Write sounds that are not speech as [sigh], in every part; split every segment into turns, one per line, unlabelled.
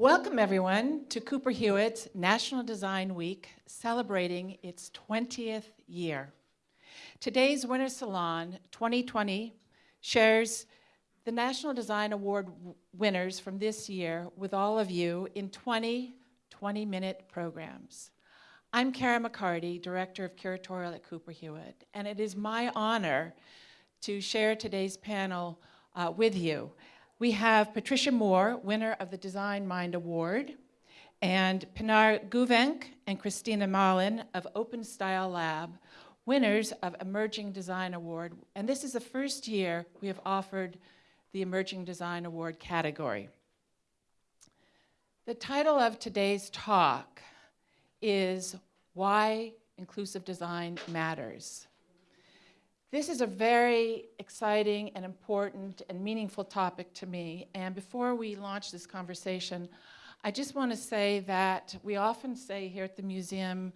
Welcome everyone to Cooper Hewitt's National Design Week celebrating its 20th year. Today's Winter Salon 2020 shares the National Design Award winners from this year with all of you in 20 20-minute programs. I'm Cara McCarty, Director of Curatorial at Cooper Hewitt, and it is my honor to share today's panel uh, with you. We have Patricia Moore, winner of the Design Mind Award, and Pinar Guvenc and Christina Mallon of Open Style Lab, winners of Emerging Design Award. And this is the first year we have offered the Emerging Design Award category. The title of today's talk is Why Inclusive Design Matters. This is a very exciting and important and meaningful topic to me. And before we launch this conversation, I just want to say that we often say here at the museum,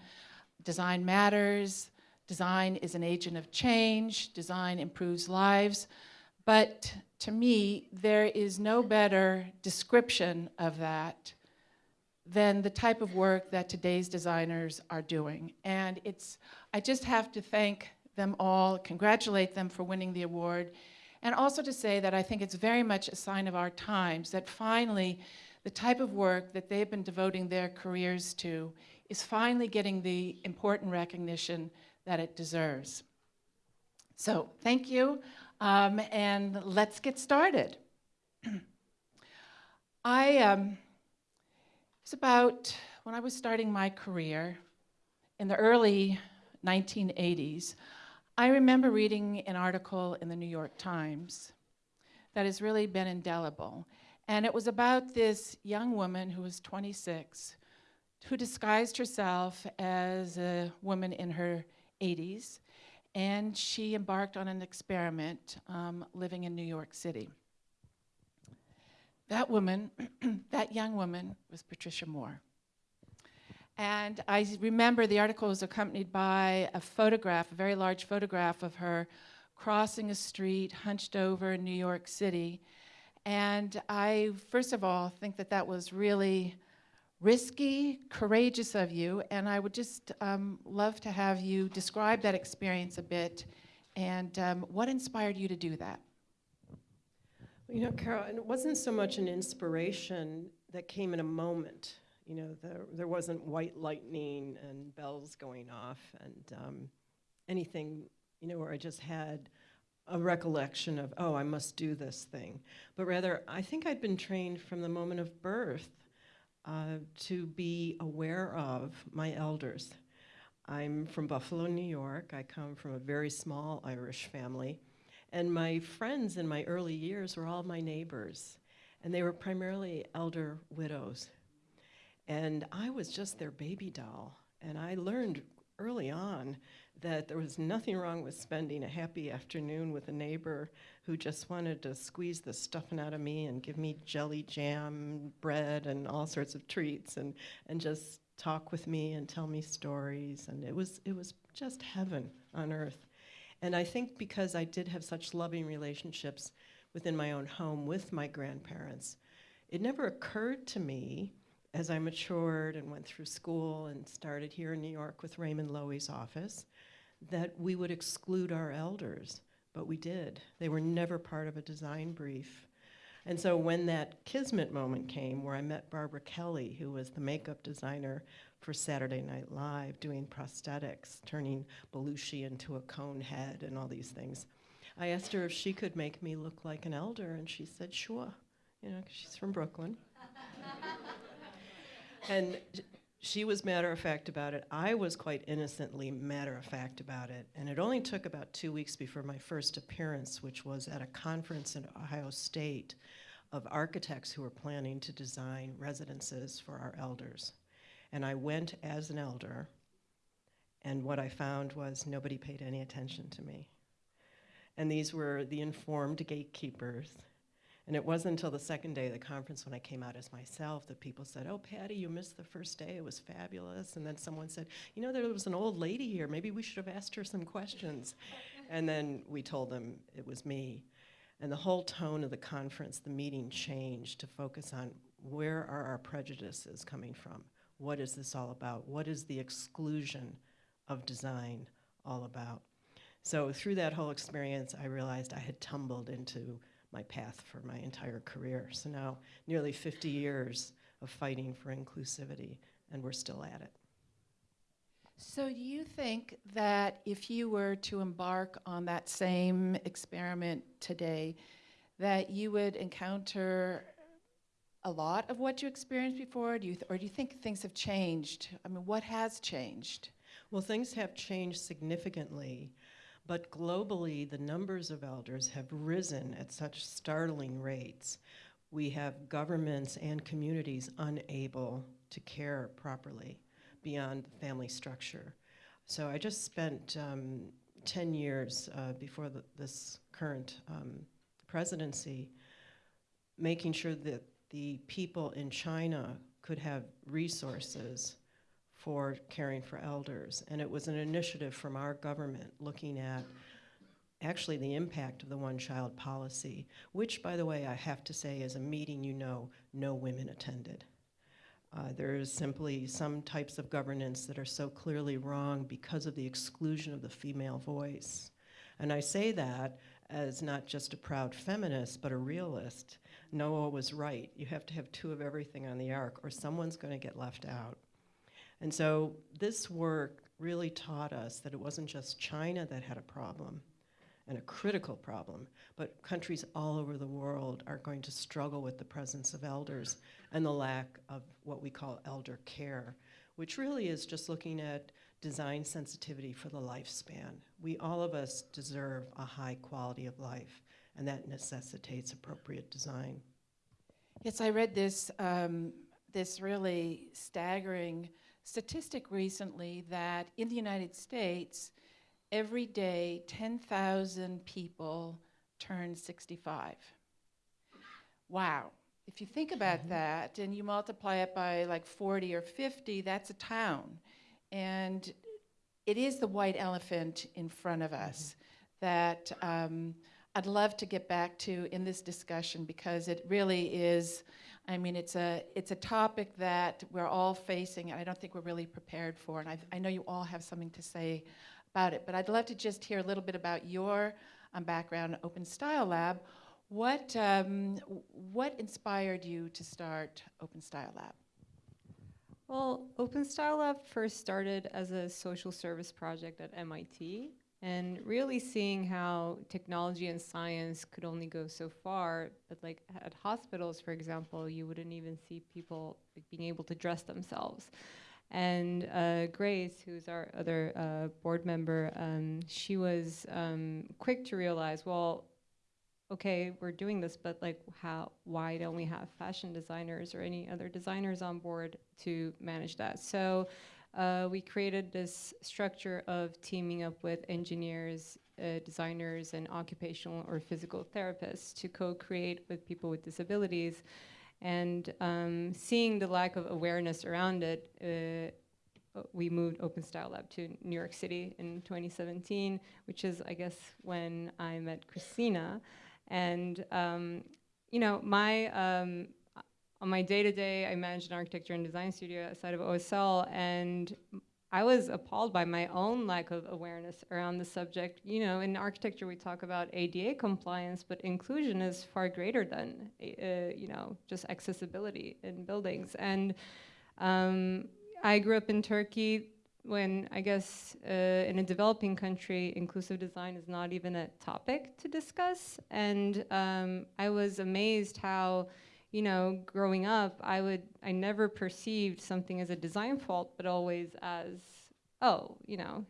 design matters, design is an agent of change, design improves lives. But to me, there is no better description of that than the type of work that today's designers are doing. And it's, I just have to thank them all, congratulate them for winning the award, and also to say that I think it's very much a sign of our times that finally the type of work that they've been devoting their careers to is finally getting the important recognition that it deserves. So thank you, um, and let's get started. [clears throat] I, um, it's about when I was starting my career in the early 1980s, I remember reading an article in the New York Times that has really been indelible. And it was about this young woman who was 26 who disguised herself as a woman in her 80s. And she embarked on an experiment um, living in New York City. That woman, [clears throat] that young woman, was Patricia Moore. And I remember the article was accompanied by a photograph, a very large photograph of her crossing a street, hunched over in New York City. And I, first of all, think that that was really risky, courageous of you. And I would just um, love to have you describe that experience a bit and um, what inspired you to do that?
You know, Carol, it wasn't so much an inspiration that came in a moment you know, there, there wasn't white lightning and bells going off and um, anything, you know, where I just had a recollection of, oh, I must do this thing. But rather, I think I'd been trained from the moment of birth uh, to be aware of my elders. I'm from Buffalo, New York. I come from a very small Irish family. And my friends in my early years were all my neighbors. And they were primarily elder widows and I was just their baby doll. And I learned early on that there was nothing wrong with spending a happy afternoon with a neighbor who just wanted to squeeze the stuffing out of me and give me jelly jam, bread, and all sorts of treats, and, and just talk with me and tell me stories. And it was, it was just heaven on earth. And I think because I did have such loving relationships within my own home with my grandparents, it never occurred to me as I matured and went through school and started here in New York with Raymond Loewy's office, that we would exclude our elders, but we did. They were never part of a design brief. And so when that kismet moment came where I met Barbara Kelly, who was the makeup designer for Saturday Night Live, doing prosthetics, turning Belushi into a cone head and all these things, I asked her if she could make me look like an elder, and she said, sure, you know, because she's from Brooklyn and she was matter of fact about it. I was quite innocently matter of fact about it. And it only took about two weeks before my first appearance, which was at a conference in Ohio State of architects who were planning to design residences for our elders. And I went as an elder, and what I found was nobody paid any attention to me. And these were the informed gatekeepers and it wasn't until the second day of the conference when I came out as myself that people said, oh, Patty, you missed the first day. It was fabulous. And then someone said, you know, there was an old lady here. Maybe we should have asked her some questions. and then we told them it was me. And the whole tone of the conference, the meeting changed to focus on where are our prejudices coming from? What is this all about? What is the exclusion of design all about? So through that whole experience, I realized I had tumbled into my path for my entire career. So now, nearly 50 years of fighting for inclusivity, and we're still at it.
So, do you think that if you were to embark on that same experiment today, that you would encounter a lot of what you experienced before? Do you th- or do you think things have changed? I mean, what has changed?
Well, things have changed significantly, but globally, the numbers of elders have risen at such startling rates. We have governments and communities unable to care properly beyond the family structure. So I just spent um, 10 years uh, before the, this current um, presidency making sure that the people in China could have resources for caring for elders. And it was an initiative from our government looking at actually the impact of the one child policy, which, by the way, I have to say is a meeting you know no women attended. Uh, there is simply some types of governance that are so clearly wrong because of the exclusion of the female voice. And I say that as not just a proud feminist, but a realist. Noah was right. You have to have two of everything on the ark, or someone's going to get left out. And so this work really taught us that it wasn't just China that had a problem and a critical problem, but countries all over the world are going to struggle with the presence of elders and the lack of what we call elder care, which really is just looking at design sensitivity for the lifespan. We all of us deserve a high quality of life, and that necessitates appropriate design.
Yes, I read this um, this really staggering statistic recently that in the United States, every day 10,000 people turn 65. Wow. If you think about
Mhm.
that and you multiply it by like 40 or 50, that's a town. And it is the white elephant in front of us that um, I'd love to get back to in this discussion because it really is. I mean, it's a it's a topic that we're all facing, and I don't think we're really prepared for. And I, I know you all have something to say about it, but I'd love to just hear a little bit about your um, background, Open Style Lab. What um, what inspired you to start Open Style Lab?
Well, Open Style Lab first started as a social service project at MIT, and really seeing how technology and science could only go so far. But like at hospitals, for example, you wouldn't even see people like, being able to dress themselves. And uh, Grace, who's our other uh, board member, um, she was um, quick to realize, well, okay, we're doing this, but like, how? Why don't we have fashion designers or any other designers on board to manage that? So uh, we created this structure of teaming up with engineers, uh, designers, and occupational or physical therapists to co-create with people with disabilities. And um, seeing the lack of awareness around it, uh, we moved Open Style Lab to New York City in 2017, which is, I guess, when I met Christina. And um, you know, my um, on my day to day, I managed an architecture and design studio outside of OSL, and I was appalled by my own lack of awareness around the subject. You know, in architecture, we talk about ADA compliance, but inclusion is far greater than, uh, you know, just accessibility in buildings. And um, I grew up in Turkey when I guess uh, in a developing country, inclusive design is not even a topic to discuss. And um, I was amazed how, you know, growing up, I would, I never perceived something as a design fault, but always as, oh, you know,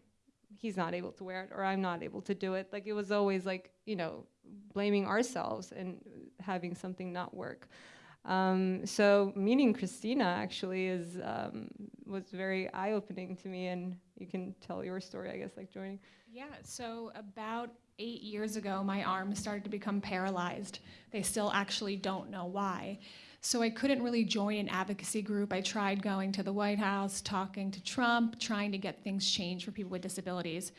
he's not able to wear it or I'm not able to do it. Like it was always like, you know, blaming ourselves and having something not work. Um, so meeting Christina actually is um, was very eye-opening to me, and you can tell your story, I guess, like joining.
Yeah, so about eight years ago, my arm started to become paralyzed. They still actually don't know why. So I couldn't really join an advocacy group. I tried going to the White House, talking to Trump, trying to get things changed for people with disabilities.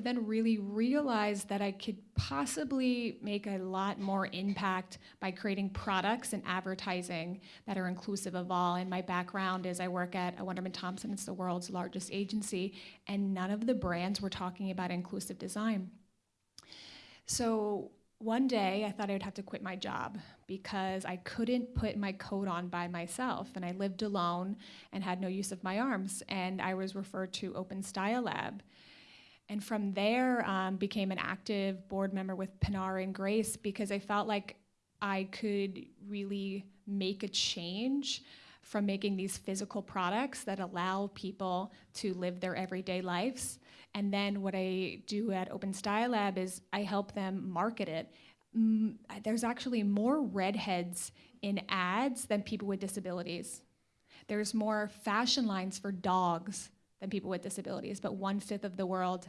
But then really realized that I could possibly make a lot more impact by creating products and advertising that are inclusive of all. And my background is I work at uh, Wunderman Thompson, it's the world's largest agency, and none of the brands were talking about inclusive design. So one day I thought I would have to quit my job because I couldn't put my coat on by myself and I lived alone and had no use of my arms and I was referred to Open Style Lab. And from there um, became an active board member with Pinar and Grace because I felt like I could really make a change from making these physical products that allow people to live their everyday lives and then what I do at Open Style Lab is I help them market it. Mm, there's actually more redheads in ads than people with disabilities. There's more fashion lines for dogs than people with disabilities, but one fifth of the world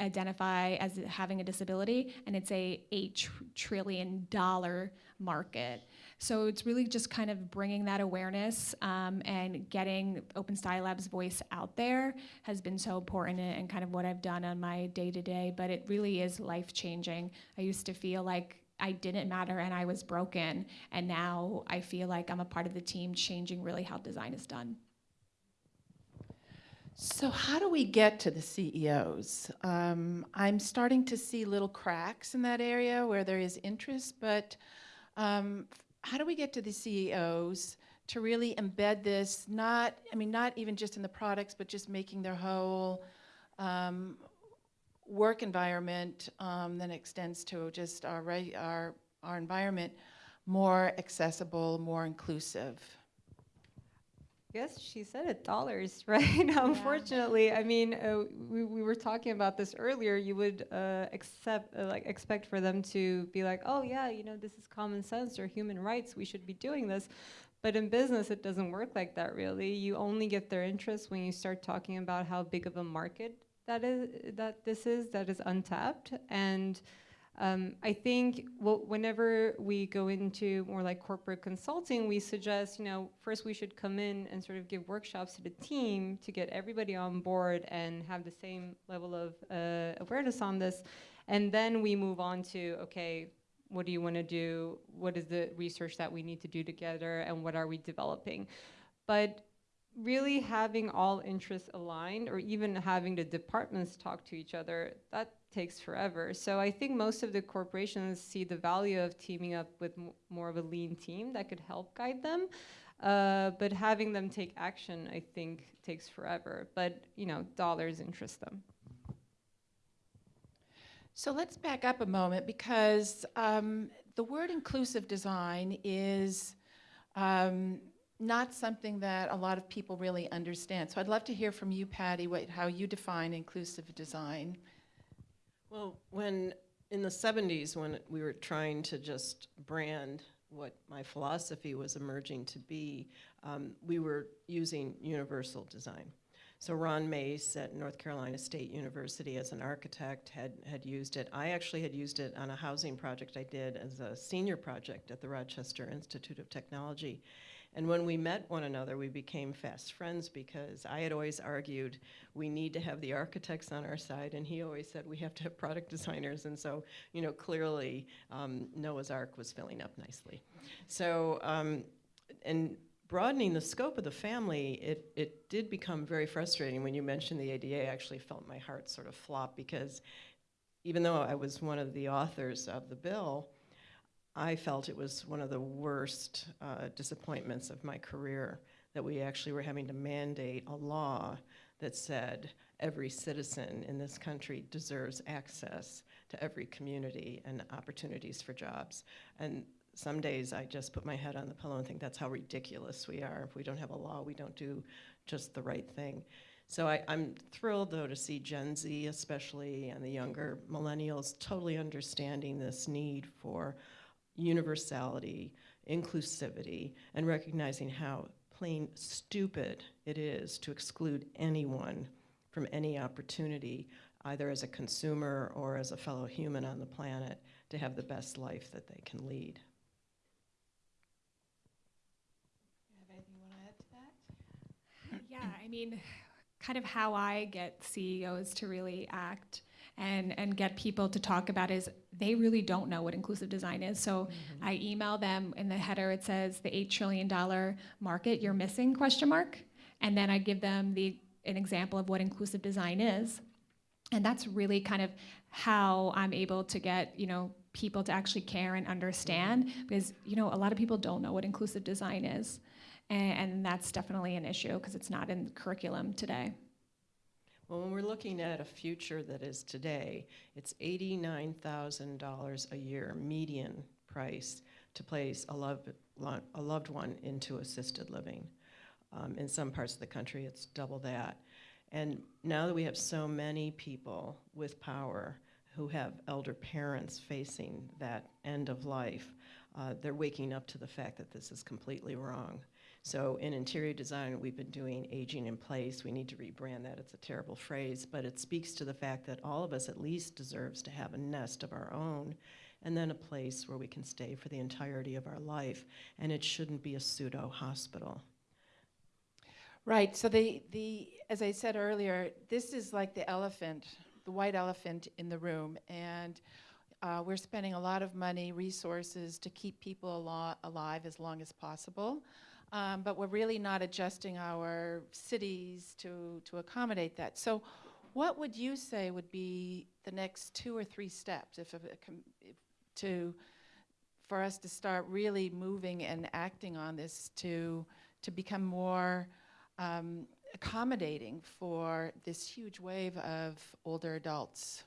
identify as having a disability, and it's a eight tr- trillion dollar market. So it's really just kind of bringing that awareness um, and getting Open Style Lab's voice out there has been so important and, and kind of what I've done on my day to day. But it really is life changing. I used to feel like I didn't matter and I was broken, and now I feel like I'm a part of the team changing really how design is done.
So, how do we get to the CEOs? Um, I'm starting to see little cracks in that area where there is interest, but um, how do we get to the CEOs to really embed this? Not, I mean, not even just in the products, but just making their whole um, work environment um, that extends to just our, our our environment more accessible, more inclusive.
Yes, she said it, dollars, [laughs] right? Unfortunately, I mean, uh, we, we were talking about this earlier. You would uh, accept, uh, like, expect for them to be like, oh yeah, you know, this is common sense or human rights. We should be doing this. But in business, it doesn't work like that, really. You only get their interest when you start talking about how big of a market that is, that this is, that is untapped, and um, I think whenever we go into more like corporate consulting, we suggest, you know, first we should come in and sort of give workshops to the team to get everybody on board and have the same level of uh, awareness on this. And then we move on to, okay, what do you want to do? What is the research that we need to do together? And what are we developing? But really having all interests aligned or even having the departments talk to each other, that takes forever. So I think most of the corporations see the value of teaming up with more of a lean team that could help guide them. Uh, but having them take action, I think, takes forever. But you know, dollars interest them.
So let's back up a moment because um, the word inclusive design is um, not something that a lot of people really understand. So I'd love to hear from you, Patty, what, how you define inclusive design.
Well, when in the 70s, when we were trying to just brand what my philosophy was emerging to be, um, we were using universal design. So Ron Mace at North Carolina State University as an architect had, had used it. I actually had used it on a housing project I did as a senior project at the Rochester Institute of Technology. And when we met one another, we became fast friends because I had always argued we need to have the architects on our side, and he always said we have to have product designers. And so, you know, clearly um, Noah's Ark was filling up nicely. So, um, and broadening the scope of the family, it, it did become very frustrating. When you mentioned the ADA, I actually felt my heart sort of flop because even though I was one of the authors of the bill, I felt it was one of the worst uh, disappointments of my career that we actually were having to mandate a law that said every citizen in this country deserves access to every community and opportunities for jobs. And some days I just put my head on the pillow and think that's how ridiculous we are. If we don't have a law, we don't do just the right thing. So I, am thrilled, though, to see Gen Z, especially, and the younger millennials totally understanding this need for universality, inclusivity, and recognizing how plain stupid it is to exclude anyone from any opportunity, either as a consumer or as a fellow human on the planet, to have the best life that they can lead.
Yeah, I mean, kind of how I get CEOs to really act and, and get people to talk about is they really don't know what inclusive design is. So mm-hmm. I email them in the header it says the eight trillion dollar market you're missing question mark, and then I give them the an example of what inclusive design is, and that's really kind of how I'm able to get you know people to actually care and understand mm-hmm. because you know a lot of people don't know what inclusive design is, and, and that's definitely an issue because it's not in the curriculum today.
Well, when we're looking at a future that is today, it's $89,000 a year median price to place a loved, a loved one into assisted living. Um, in some parts of the country, it's double that. And now that we have so many people with power who have elder parents facing that end of life, uh, they're waking up to the fact that this is completely wrong. So in interior design, we've been doing aging in place. We need to rebrand that. It's a terrible phrase, but it speaks to the fact that all of us at least deserves to have a nest of our own and then a place where we can stay for the entirety of our life. And it shouldn't be a pseudo hospital.
Right. So the, the as I said earlier, this is like the elephant, the white elephant in the room, and uh, we're spending a lot of money, resources to keep people alo- alive as long as possible. Um, but we're really not adjusting our cities to, to accommodate that. So, what would you say would be the next two or three steps if, if, to for us to start really moving and acting on this to to become more um, accommodating for this huge wave of older adults?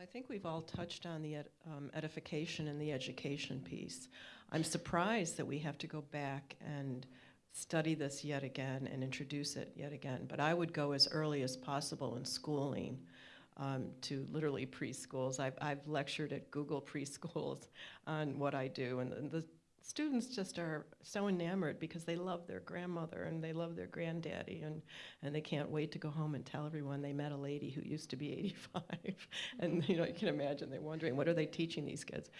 I think we've all touched on the ed- um, edification and the education piece. I'm surprised that we have to go back and study this yet again and introduce it yet again. But I would go as early as possible in schooling um, to literally preschools. I've, I've lectured at Google preschools on what I do, and the students just are so enamored because they love their grandmother and they love their granddaddy, and, and they can't wait to go home and tell everyone they met a lady who used to be [laughs] 85. and you know, you can imagine they're wondering what are they teaching these kids.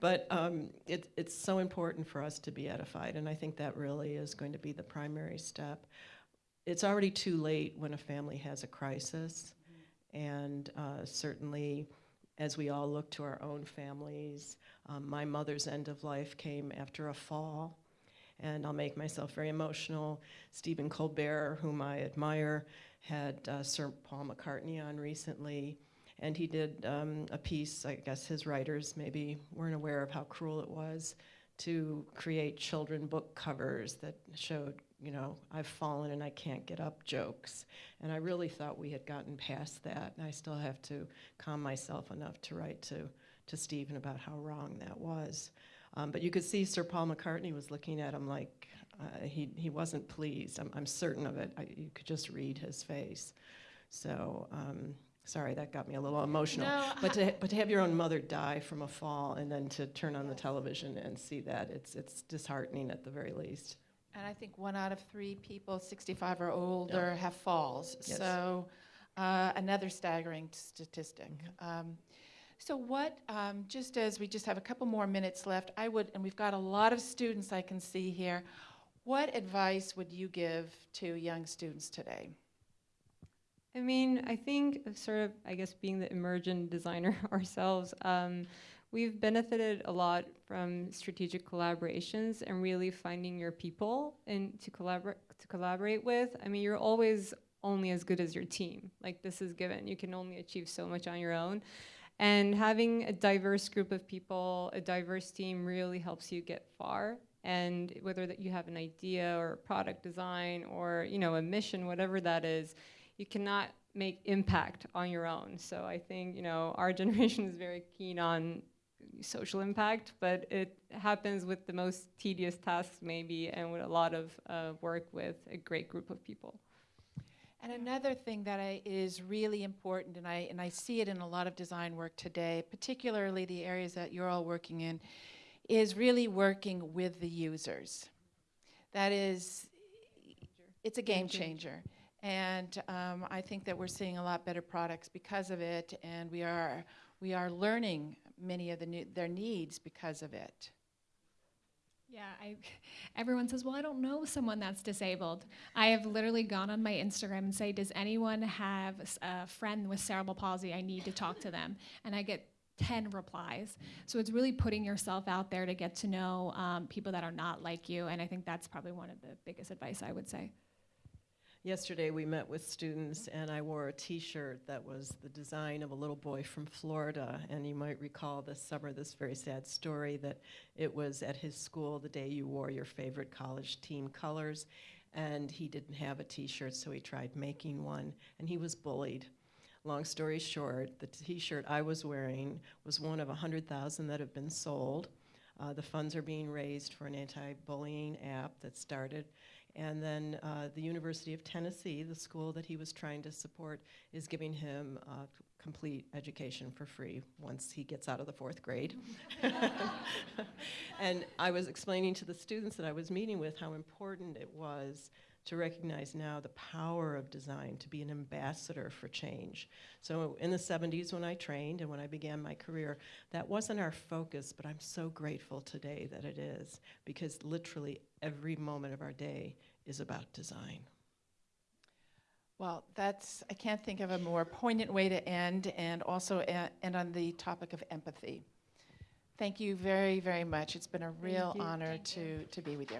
But um, it, it's so important for us to be edified, and I think that really is going to be the primary step. It's already too late when a family has a crisis, and uh, certainly as we all look to our own families. Um, my mother's end of life came after a fall, and I'll make myself very emotional. Stephen Colbert, whom I admire, had uh, Sir Paul McCartney on recently, and he did um, a piece. I guess his writers maybe weren't aware of how cruel it was to create children book covers that showed, you know, I've fallen and I can't get up jokes. And I really thought we had gotten past that. And I still have to calm myself enough to write to, to Stephen about how wrong that was. Um, but you could see Sir Paul McCartney was looking at him like uh, he, he wasn't pleased. I'm, I'm certain of it. I, you could just read his face. So, um, sorry, that got me a little emotional.
No,
But to, but to have your own mother die from a fall and then to turn on the television and see that, it's, it's disheartening at the very least.
And I think one out of three people 65 or older have falls.
Yes.
So uh, another staggering statistic.
Mm-hmm.
Um, so what, um, just as we just have a couple more minutes left, I would, and we've got a lot of students I can see here, what advice would you give to young students today?
I mean, I think sort of, I guess, being the emergent designer [laughs] ourselves, um, we've benefited a lot from strategic collaborations and really finding your people and to collaborate to collaborate with. I mean, you're always only as good as your team. Like this is given. You can only achieve so much on your own. And having a diverse group of people, a diverse team really helps you get far. And whether that you have an idea or product design or, you know, a mission, whatever that is, you cannot make impact on your own. So I think, you know, our [laughs] generation is very keen on social impact, but it happens with the most tedious tasks maybe and with a lot of uh, work with a great group of people.
And another thing that I, is really important, and I, and I see it in a lot of design work today, particularly the areas that you're all working in, is really working with the users. That is, it's a game changer. And um, I think that we're seeing a lot better products because of it, and we are, we are learning many of the new, their needs because of it.
Yeah, I, everyone says, well, I don't know someone that's disabled. I have literally gone on my Instagram and say, does anyone have a friend with cerebral palsy? I need to talk to them. And I get 10 replies. So it's really putting yourself out there to get to know um, people that are not like you. And I think that's probably one of the biggest advice I would say.
Yesterday, we met with students, and I wore a T-shirt that was the design of a little boy from Florida. And you might recall this summer this very sad story that it was at his school the day you wore your favorite college team colors, and he didn't have a T-shirt, so he tried making one, and he was bullied. Long story short, the T-shirt I was wearing was one of 100,000 that have been sold. Uh, the funds are being raised for an anti-bullying app that started and then uh, the University of Tennessee, the school that he was trying to support, is giving him uh, complete education for free once he gets out of the fourth grade. [laughs] [laughs] and I was explaining to the students that I was meeting with how important it was to recognize now the power of design to be an ambassador for change. So in the 70s when I trained and when I began my career, that wasn't our focus, but I'm so grateful today that it is because literally every moment of our day is about design.
Well, that's, I can't think of a more poignant way to end, and also end on the topic of empathy. Thank you very, very much. It's been a real honor to, to be with you.